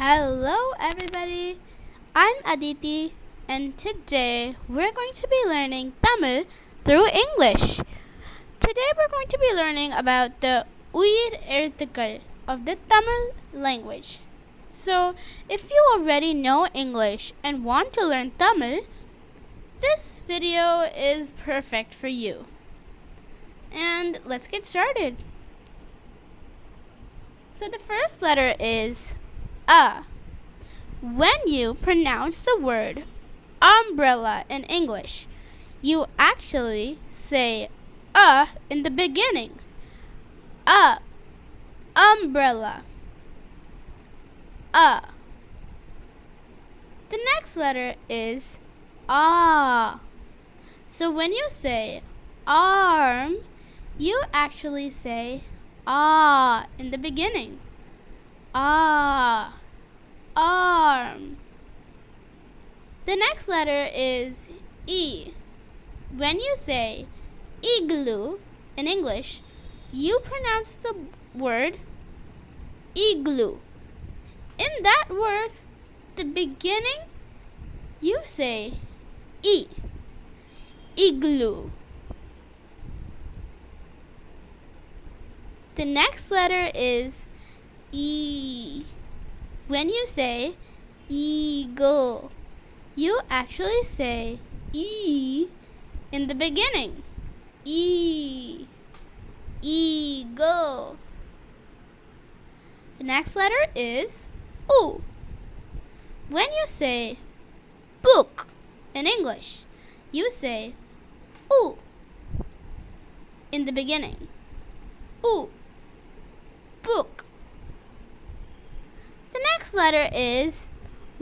Hello, everybody. I'm Aditi, and today we're going to be learning Tamil through English. Today we're going to be learning about the Uyir of the Tamil language. So, if you already know English and want to learn Tamil, this video is perfect for you. And let's get started. So the first letter is a. When you pronounce the word umbrella in English, you actually say a in the beginning. A umbrella. A. The next letter is ah. So when you say arm, you actually say ah in the beginning. Ah. Arm. The next letter is E. When you say igloo in English, you pronounce the word igloo. In that word, the beginning, you say E. Igloo. The next letter is E. When you say eagle, you actually say E in the beginning. E. Eagle. The next letter is U. When you say book in English, you say U in the beginning. U book. The next letter is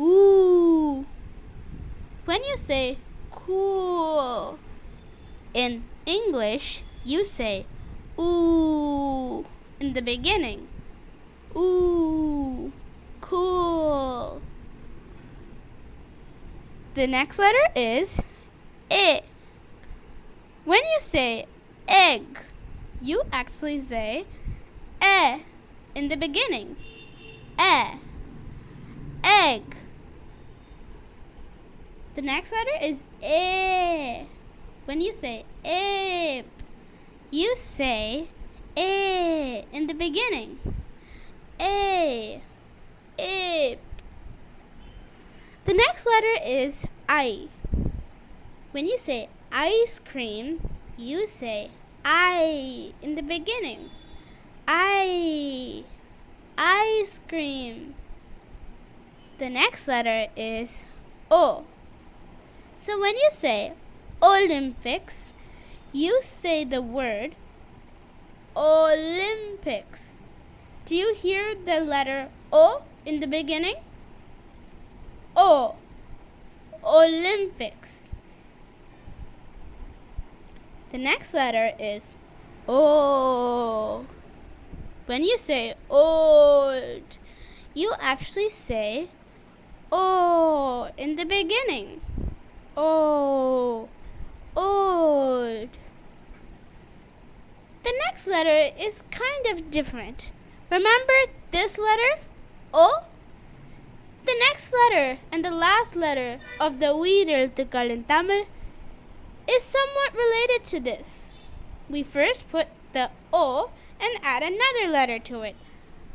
ooh. When you say cool in English, you say ooh in the beginning. Ooh, cool. The next letter is I. When you say egg, you actually say eh in the beginning. E. Egg. The next letter is A. When you say ape, you say A in the beginning. A. Ape. The next letter is I. When you say ice cream, you say I in the beginning. I. Ice cream. The next letter is O. So when you say Olympics, you say the word Olympics. Do you hear the letter O in the beginning? O. Olympics. The next letter is O. When you say old, you actually say oh in the beginning. Oh, old. The next letter is kind of different. Remember this letter? O? The next letter and the last letter of the Uyir Ezhuthukal in Tamil is somewhat related to this. We first put the O and add another letter to it.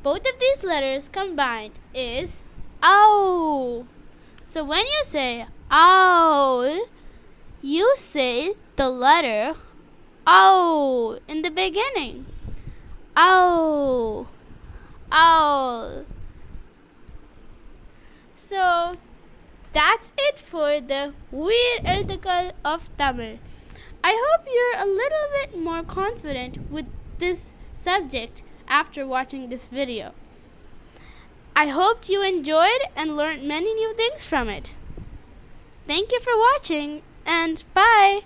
Both of these letters combined is owl. So when you say owl, you say the letter owl in the beginning. Owl. Owl. So that's it for the Uyir Ezhuthukal of Tamil. I hope you're a little bit more confident with this subject after watching this video. I hoped you enjoyed and learned many new things from it. Thank you for watching and bye!